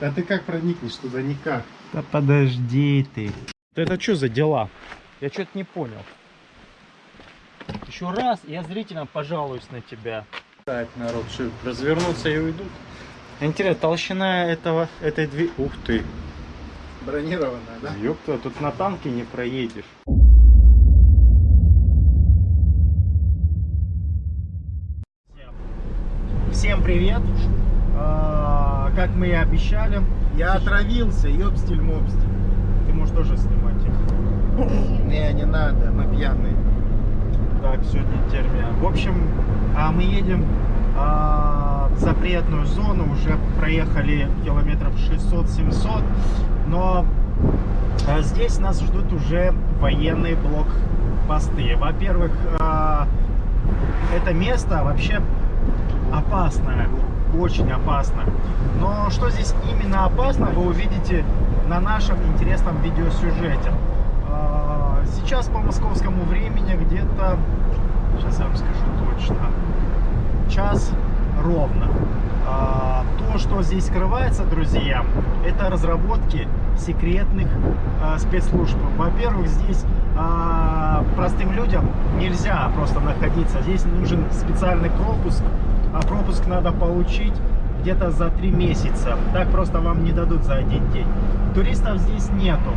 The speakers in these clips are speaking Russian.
Да ты как проникнешь туда? Никак. Да подожди ты. Это что за дела? Я что-то не понял. Еще раз, я зрителям пожалуюсь на тебя. Так, народ, что, развернуться и уйдут? Интересно, толщина этого, этой двери... Ух ты! Бронированная, да? Ёпта, тут на танке не проедешь. Всем привет! Как мы и обещали, Я отравился, ёбстиль-мобстиль. ты можешь тоже снимать их. Не, не надо, мы пьяные. Так, сегодня термия. В общем, а, мы едем а, в запретную зону, уже проехали километров 600-700, но а, здесь нас ждут уже военные блокпосты. Во-первых, а, это место вообще опасное, очень опасно. Но что здесь именно опасно, вы увидите на нашем интересном видеосюжете. А, Сейчас по московскому времени где-то, сейчас я вам скажу точно, час ровно. А, То, что здесь скрывается, друзья, это разработки секретных а, спецслужб. Во-первых, здесь простым людям нельзя просто находиться. Здесь нужен специальный пропуск. А пропуск надо получить где-то за три месяца. Так просто вам не дадут за один день. Туристов здесь нету.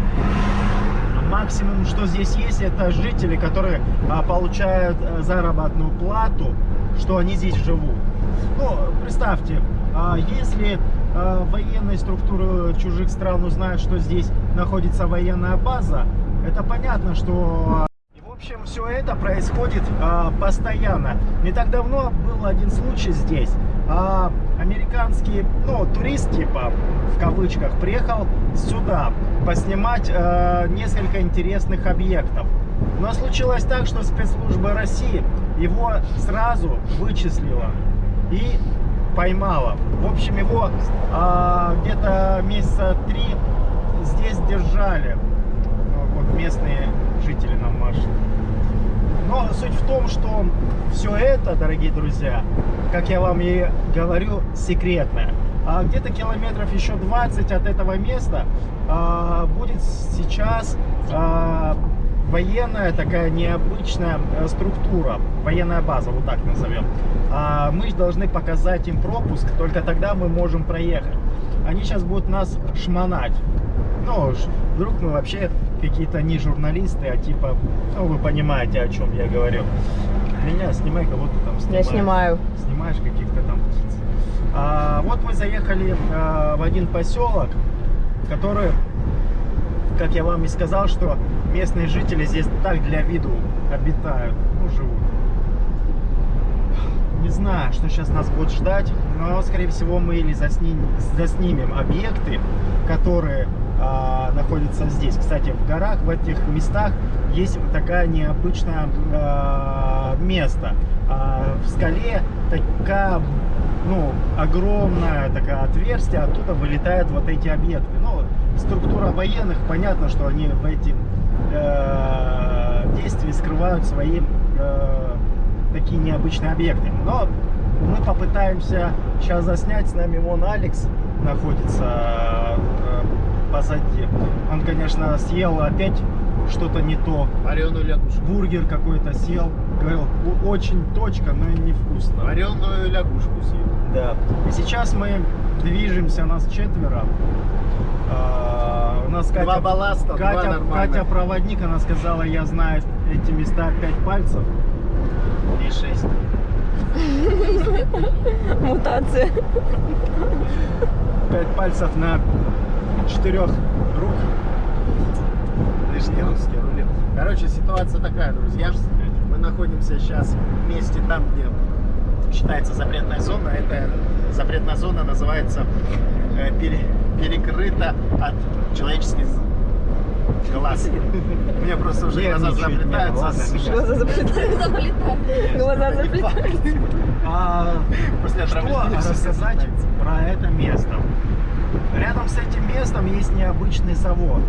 Максимум, что здесь есть, это жители, которые а, получают а, заработную плату, что они здесь живут. Ну, представьте, а, если а, военные структуры чужих стран узнают, что здесь находится военная база, это понятно, что... Общем, все это происходит а, постоянно. Не так давно был один случай здесь. А, американский, ну, турист, типа, в кавычках, приехал сюда поснимать а, несколько интересных объектов. Но случилось так, что спецслужба России его сразу вычислила и поймала. В общем, его а, где-то месяца три здесь держали. Ну, Вот местные жители. Но суть в том, что все это, дорогие друзья, как я вам и говорю, секретное. А где-то километров еще 20 от этого места а, будет сейчас а, военная такая необычная э, структура, военная база, вот так назовем. А, мы должны показать им пропуск, только тогда мы можем проехать. Они сейчас будут нас шмонать. Ну, вдруг мы вообще какие-то не журналисты, а типа, ну, вы понимаете, о чем я говорю. Меня снимай, кого ты там Я снимаешь. снимаю. Снимаешь каких-то там птиц. А, вот мы заехали а, в один поселок, который, как я вам и сказал, что местные жители здесь так для виду обитают, ну, живут. Не знаю, что сейчас нас будет ждать, но, скорее всего, мы или засним- заснимем объекты, которые а, находятся здесь. Кстати, в горах, в этих местах есть такая необычное а, место. А, в скале такая, ну, огромное такое отверстие, оттуда вылетают вот эти объекты. Ну, структура военных, понятно, что они в эти э, действия скрывают свои э, такие необычные объекты. Но мы попытаемся сейчас заснять. С нами вон алекс находится э, позади. Он, конечно, съел опять что-то не то. Вареную лягушку. Бургер какой-то съел. Говорил, «У- очень точка, но и невкусно. Вареную лягушку съел. Да. И сейчас мы движемся, нас четверо. А, у нас Катя, Два балласта, два Катя, нормальных. Катя проводник, она сказала, я знаю эти места пять пальцев. И шесть. Мутация. Пять пальцев на четырех рук. Лишний русский рулет. Короче, ситуация такая, друзья. Мы находимся сейчас в месте там, где считается запретная зона. Эта запретная зона называется э, пере- перекрыта от человеческих глаз. У меня просто уже глаза заплетаются. Глаза заплетают. Глаза заплетают. А, После отравления рассказать про это место? Рядом с этим местом есть необычный завод,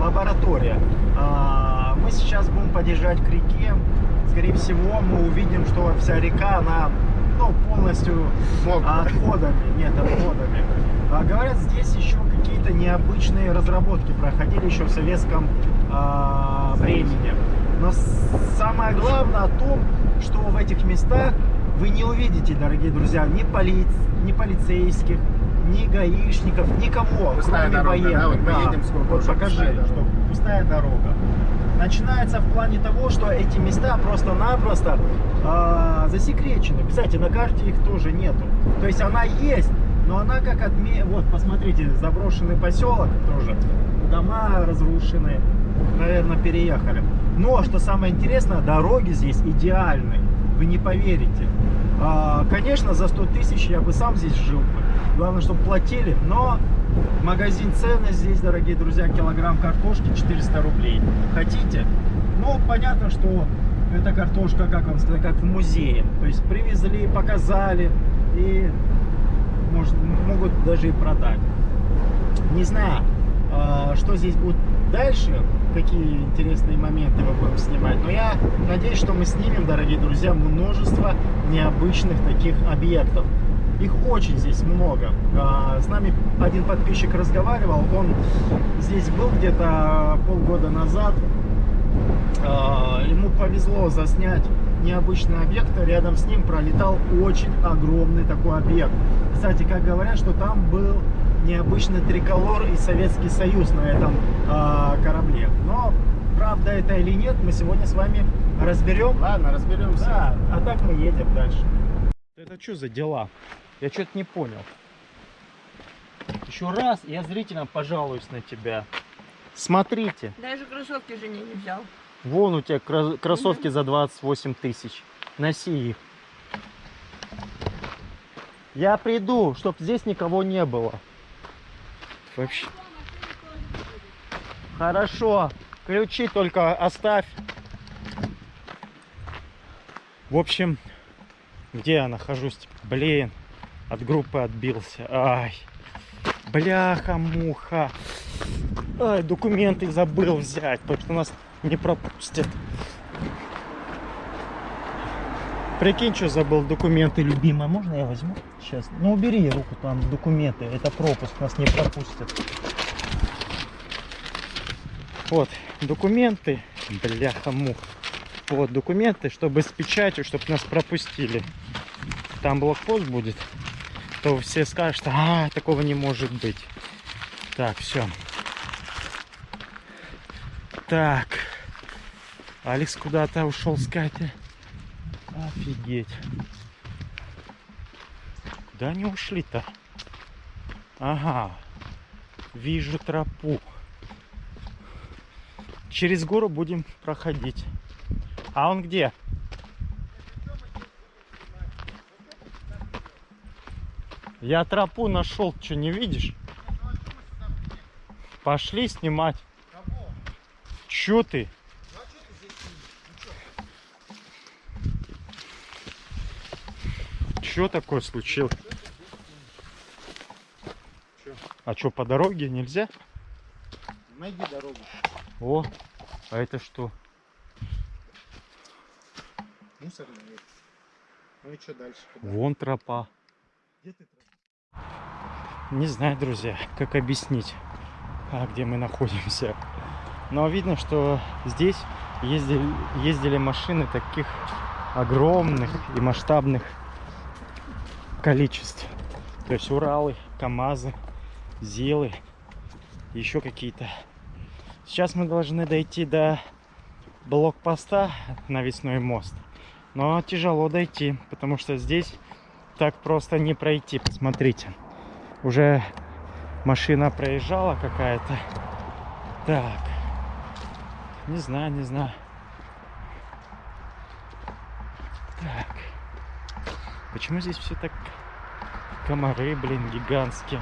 лаборатория. А, Мы сейчас будем подъезжать к реке. Скорее всего, мы увидим, что вся река, она ну, полностью Мокрая. отходами, нет, отходами. А, говорят, здесь еще какие-то необычные разработки проходили еще в советском а, времени. Но самое главное о том, что в этих местах вы не увидите, дорогие друзья, ни, поли... ни полицейских, ни гаишников, никого, Пустая кроме дорога, да? военных. Вот мы едем, сколько Вот покажи, пустая дорога. что пустая дорога. Начинается в плане того, что эти места просто-напросто а, засекречены. Кстати, на карте их тоже нету. То есть она есть, но она как отме... Вот, посмотрите, заброшенный поселок тоже. Дома разрушены. Наверное, переехали. Но, что самое интересное, дороги здесь идеальны. Вы не поверите. А, конечно, за 100 тысяч я бы сам здесь жил. бы. Главное, чтобы платили. Но магазин цены здесь, дорогие друзья, килограмм картошки 400 рублей. Хотите? Ну, понятно, что эта картошка, как вам сказать, как в музее. То есть привезли, показали и может, могут даже и продать. Не знаю, а, что здесь будет дальше, какие интересные моменты мы будем снимать. Но я надеюсь, что мы снимем, дорогие друзья, множество необычных таких объектов. Их очень здесь много. А, С нами один подписчик разговаривал, он здесь был где-то полгода назад. А, Ему повезло заснять необычный объект, рядом с ним пролетал очень огромный такой объект. Кстати, как говорят, что там был необычный триколор и Советский Союз на этом а, корабле. Но правда это или нет, мы сегодня с вами разберем. Ладно, разберемся. Да, а так мы едем дальше. Это что за дела? Я что-то не понял. Еще раз я зрителям пожалуюсь на тебя. Смотрите, Даже кроссовки жене не взял. вон у тебя кроссовки за 28 тысяч. Носи их. Я приду, чтоб здесь никого не было. Вообще. Хорошо. Ключи только оставь. В общем, где я нахожусь? Блин, от группы отбился. Ай, бляха-муха. Ай, документы забыл взять, потому что нас не пропустят. Прикинь, что забыл документы, любимая. Можно я возьму? Сейчас. Ну, убери руку, там документы. Это пропуск, нас не пропустят. Вот, документы. Бляха-муха. Вот, документы, чтобы с печатью, чтобы нас пропустили. Там блокпост будет. То все скажут, а, такого не может быть. Так, все. Так. Алекс куда-то ушел с Катей. Офигеть. Куда они ушли-то? Ага. Вижу тропу. Через гору будем проходить. А он где? Я тропу нашел, что не видишь? Пошли снимать. Чё ты? Чё такое случилось? А что, по дороге нельзя? Найди дорогу. О, а это что? Мусорный. Ну и что дальше? Куда? Вон тропа. Где ты? Не знаю, друзья, как объяснить, а, где мы находимся. Но видно, что здесь ездили, ездили машины таких огромных и масштабных количеств. То есть Уралы, КАМАЗы, ЗИЛы, еще какие-то. Сейчас мы должны дойти до блокпоста навесной мост. Но тяжело дойти, потому что здесь так просто не пройти. Посмотрите. Уже машина проезжала какая-то. Так. Не знаю, не знаю. Так. Почему здесь все так... Комары, блин, гигантские.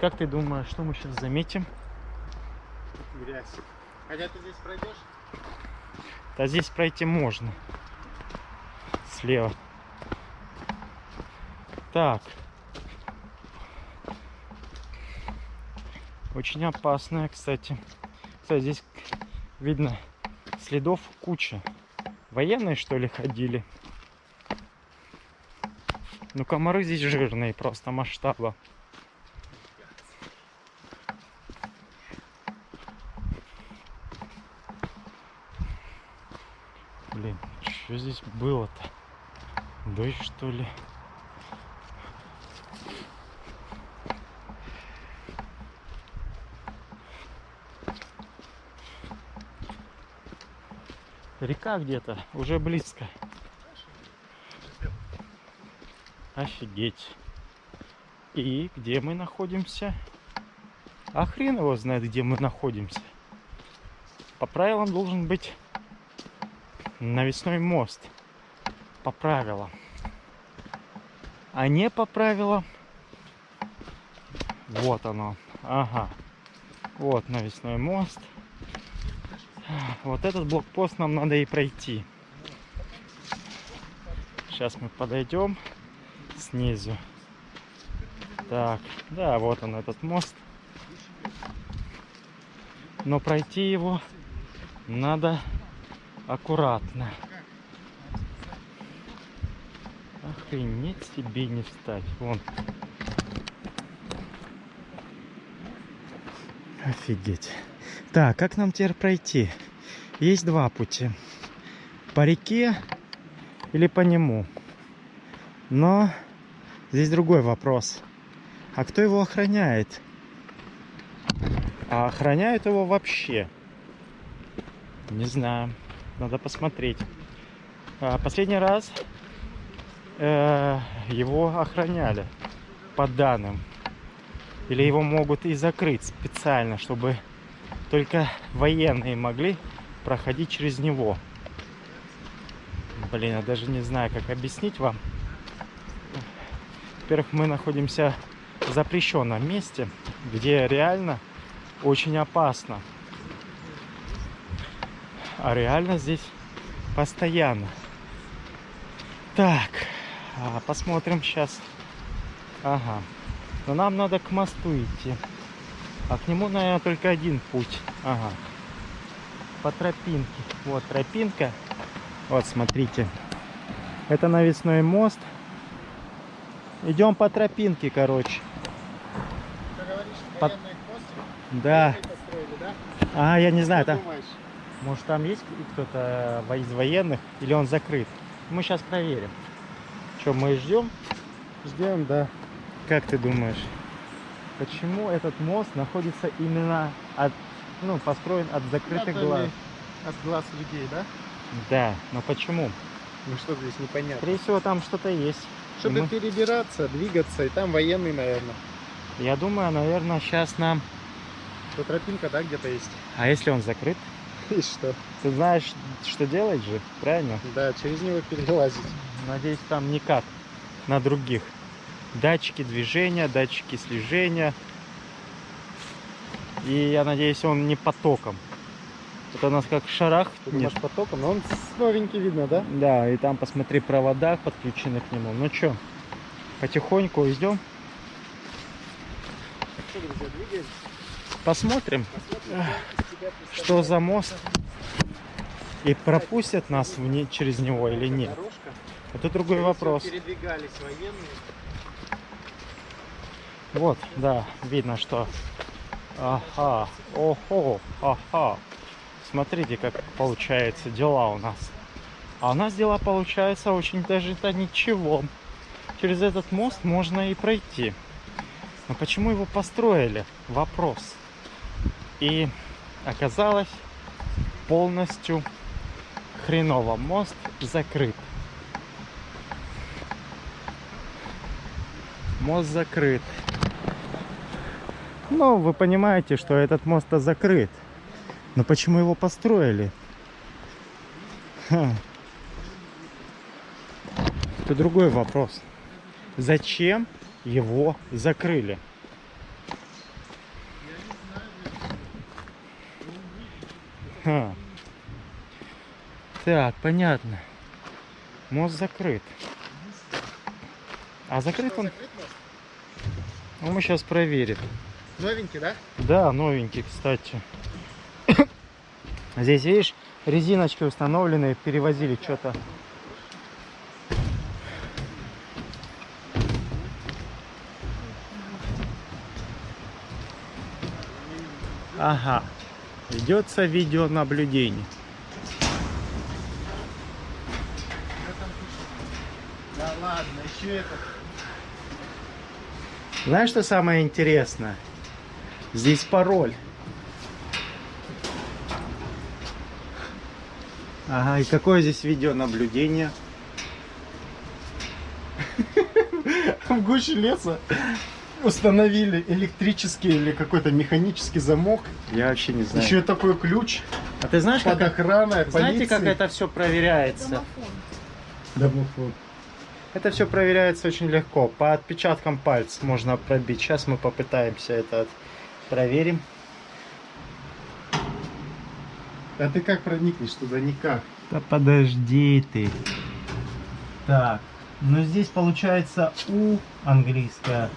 Как ты думаешь, что мы сейчас заметим? Грязь. Хотя ты здесь пройдешь? Да здесь пройти можно. Слева. Так. Очень опасная, кстати. Кстати, здесь видно следов куча. Военные, что ли, ходили? Ну комары здесь жирные, просто масштаба. Блин, что здесь было-то? Дождь что ли? Река где-то, уже близко. Офигеть. И где мы находимся? А хрен его знает, где мы находимся. По правилам должен быть навесной мост. По правилам. А не по правилам. Вот оно. Ага. Вот навесной мост. Вот этот блокпост нам надо и пройти. Сейчас мы подойдем снизу. Так, да, вот он этот мост. Но пройти его надо аккуратно. Охренеть себе не встать. Вон. Офигеть. Так, как нам теперь пройти? Есть два пути. По реке или по нему. Но здесь другой вопрос. А кто его охраняет? А охраняют его вообще? Не знаю. Надо посмотреть. А, последний раз э, его охраняли по данным. Или его могут и закрыть специально, чтобы только военные могли проходить через него. Блин, я даже не знаю, как объяснить вам. Во-первых, мы находимся в запрещенном месте, где реально очень опасно. А реально здесь постоянно. Так, а, посмотрим сейчас. Ага. Но нам надо к мосту идти. А к нему, наверное, только один путь. Ага. По тропинке. Вот тропинка. Вот, смотрите. Это навесной мост. Идем по тропинке, короче. Ты говоришь, пост? Да. Да? А, я не знаю, там, может там есть кто-то из военных или он закрыт. Мы сейчас проверим. Что, мы ждем? Ждем, да. Как ты думаешь, почему этот мост находится именно от, ну, построен от закрытых глаз? От глаз людей, да? Да, но почему? Ну что здесь непонятно. Скорее всего, там что-то есть. Чтобы мы- перебираться, двигаться, и там военный, наверное. Я думаю, наверное, сейчас нам... То тропинка, да, где-то есть? А если он закрыт? И что? Ты знаешь, что делать же, правильно? Да, через него перелазить. Надеюсь, там никак на других. Датчики движения, датчики слежения. И я надеюсь, он не потоком. Это у нас как шарах. Ты думаешь, потоком? Но он новенький видно, да? Да, и там посмотри провода подключены к нему. Ну что, потихоньку идем, Что, друзья, двигаемся? посмотрим, Посмотрим, что за мост. И пропустят нас вне, через него или нет. дорожка. Это другой всего, вопрос. Передвигались военные. Вот, да, видно, что... Ага, охо, ага. Смотрите, как получается дела у нас. А у нас дела получаются очень даже-то ничего. Через этот мост можно и пройти. Но почему его построили? Вопрос. И оказалось полностью хреново. Мост закрыт. Мост закрыт. Ну, вы понимаете, что этот мост закрыт. Но почему его построили? Ха. Это другой вопрос. Зачем его закрыли? Ха. Так, понятно. Мост закрыт. А закрыт он? Ну, мы сейчас проверим. Новенький, да? Да, новенький, кстати. Здесь, видишь, резиночки установлены, перевозили что-то. Ага, ведется видеонаблюдение. Да ладно, еще это. Знаешь, что самое интересное? Здесь пароль. Ага, и какое здесь видеонаблюдение? В гуще леса установили электрический или какой-то механический замок. Я вообще не знаю. Еще и такой ключ А ты знаешь, под как, охраной, знаете, как полиции. это все проверяется? Домофон. Это все проверяется очень легко. По отпечаткам пальцев можно пробить. Сейчас мы попытаемся это проверим. А ты как проникнешь туда? Никак. Да подожди ты. Так, ну здесь получается У английская,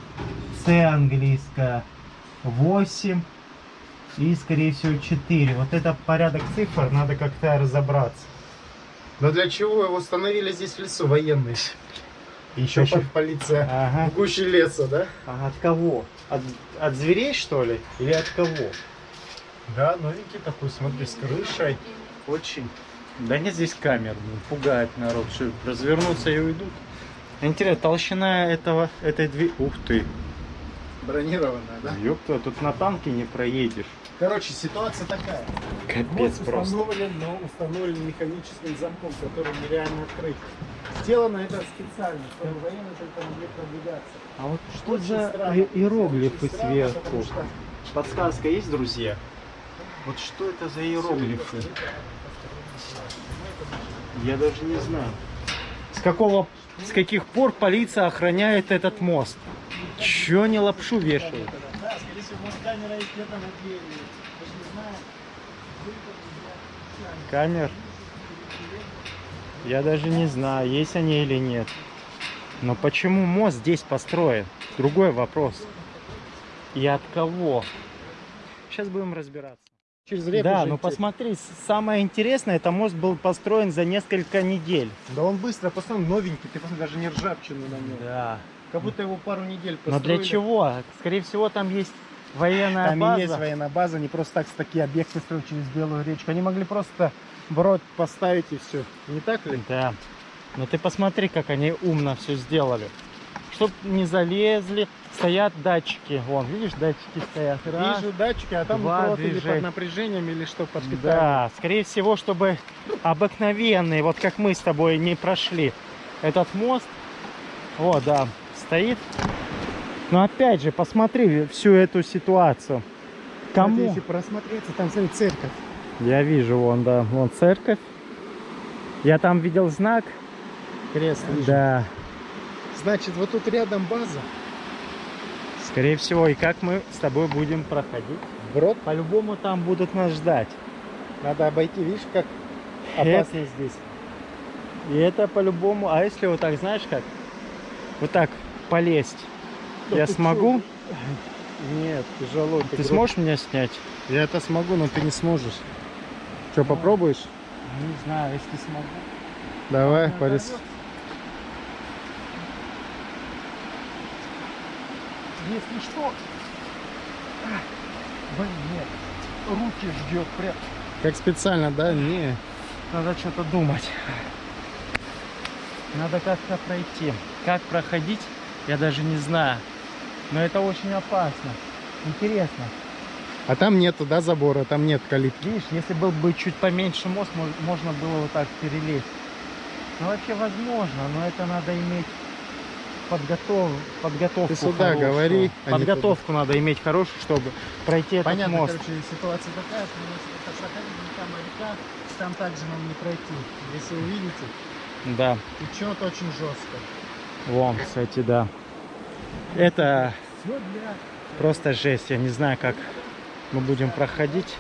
С английская, 8 и, скорее всего, 4. Вот это порядок цифр, надо как-то разобраться. Но для чего его установили здесь в лесу военные? Еще Еще- под полиция. Ага. В гуще леса, да? А от кого? От, от зверей, что ли? Или от кого? Да, новенький такой, смотри, с крышей. Очень. Да нет здесь камер, блин, пугает народ, что развернутся и уйдут. Интересно, толщина этого, этой двери... Ух ты, Бронированная, да? ёпта, тут на танке не проедешь. Короче, ситуация такая. Капец Мост просто. установлен, но установлен механическим замком, который нереально открыть. Сделано это специально, чтобы военные только могли продвигаться. А вот что Очень за странно. иероглифы странно, сверху? что- Подсказка есть, друзья? Вот что это за иероглифы? Я даже не знаю. С какого, с каких пор полиция охраняет этот мост? Чё они лапшу вешают? Может камера есть где-то на двери. Даже не знаю. Камер? Я даже не знаю, есть они или нет. Но почему мост здесь построен? Другой вопрос. И от кого? Сейчас будем разбираться. Через реку да, но идти. посмотри, самое интересное, это мост был построен за несколько недель. Да он быстро построен, новенький, ты посмотри, даже не ржавчину на нем. Да. Как будто его пару недель Но построили. для чего? Скорее всего, там есть военная Там база. и есть военная база, не просто так такие объекты строят через Белую речку. Они могли просто брод поставить и все. Не так ли? Да. Но ты посмотри, как они умно все сделали. Чтоб не залезли, стоят датчики. Вон, видишь, датчики стоят. Раз. Вижу датчики, а там два или под напряжением, или что, под питанием. Да, скорее всего, чтобы обыкновенные, вот как мы с тобой не прошли этот мост. Вот, да, стоит. Но опять же, посмотри всю эту ситуацию. Вот Кому? Если просмотреться, там, смотри, церковь. Я вижу, вон, да, вон церковь. Я там видел знак. Крест вижу. Да, Значит, вот тут рядом база. скорее всего, и как мы с тобой будем проходить. Брод. По-любому там будут нас ждать. Надо обойти, видишь, как Это- опасно здесь. И это по-любому. А если вот так, знаешь как? Вот так полезть. Я смогу? Нет, тяжело. Ты сможешь меня снять? Я это смогу, но ты не сможешь. Что, попробуешь? Не знаю, если смогу. Давай, дорвётся. Если что... Блин, нет. Руки ждет прям. Как специально, да? Не. Надо что-то думать. Надо как-то пройти. Как проходить, я даже не знаю. Но это очень опасно. Интересно. А там нету, да, забора, там нет калитки. Видишь, если был бы чуть поменьше мост, мож- можно было вот так перелезть. Ну вообще возможно, но это надо иметь подготов... подготовку Ты сюда хорошую. говори, а Подготовку надо иметь хорошую, чтобы пройти этот Понятно, мост. короче, ситуация такая, что там река, там также нам не пройти. Если увидите, Да, течет очень жестко. вон, кстати, да. Это просто жесть. Я не знаю, как мы будем проходить.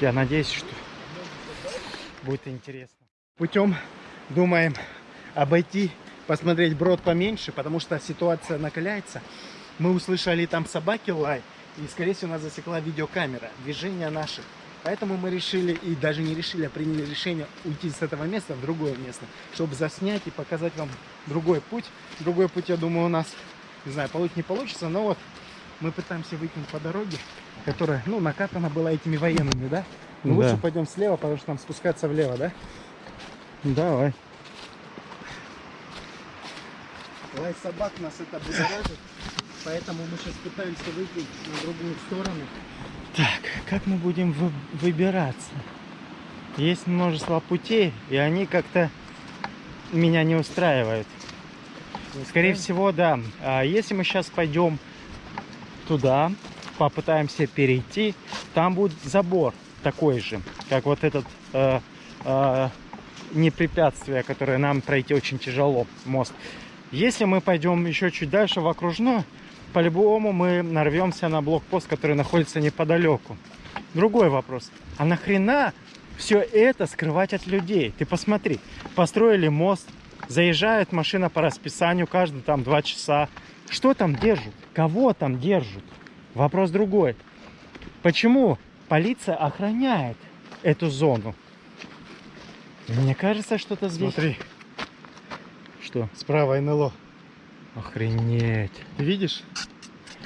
Я надеюсь, что будет интересно. Путем думаем обойти, посмотреть брод поменьше, потому что ситуация накаляется. Мы услышали там собаки лай, и, скорее всего, нас засекла видеокамера, движения наших. Поэтому мы решили, и даже не решили, а приняли решение уйти с этого места в другое место, чтобы заснять и показать вам другой путь. Другой путь, я думаю, у нас, не знаю, получится, не получится, но вот Мы пытаемся выйти по дороге, которая, ну, накатана была этими военными, да? Ну, Да. лучше пойдем слева, потому что нам спускаться влево, да? Давай. Лай собак нас это будоражит, поэтому мы сейчас пытаемся выйти на другую сторону. Так, как мы будем вы- выбираться? Есть множество путей, и они как-то меня не устраивают. Скорее всего, да. А если мы сейчас пойдем туда, попытаемся перейти, там будет забор такой же, как вот этот э, э, не препятствие, которое нам пройти очень тяжело, мост. Если мы пойдем еще чуть дальше в окружной, по-любому мы нарвемся на блокпост, который находится неподалеку. Другой вопрос. А нахрена все это скрывать от людей? Ты посмотри, построили мост, заезжает машина по расписанию, каждые там два часа. Что там держат? Кого там держат? Вопрос другой. Почему полиция охраняет эту зону? Мне кажется, что-то здесь... Смотри, Что? справа НЛО. Охренеть. Видишь?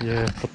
Я под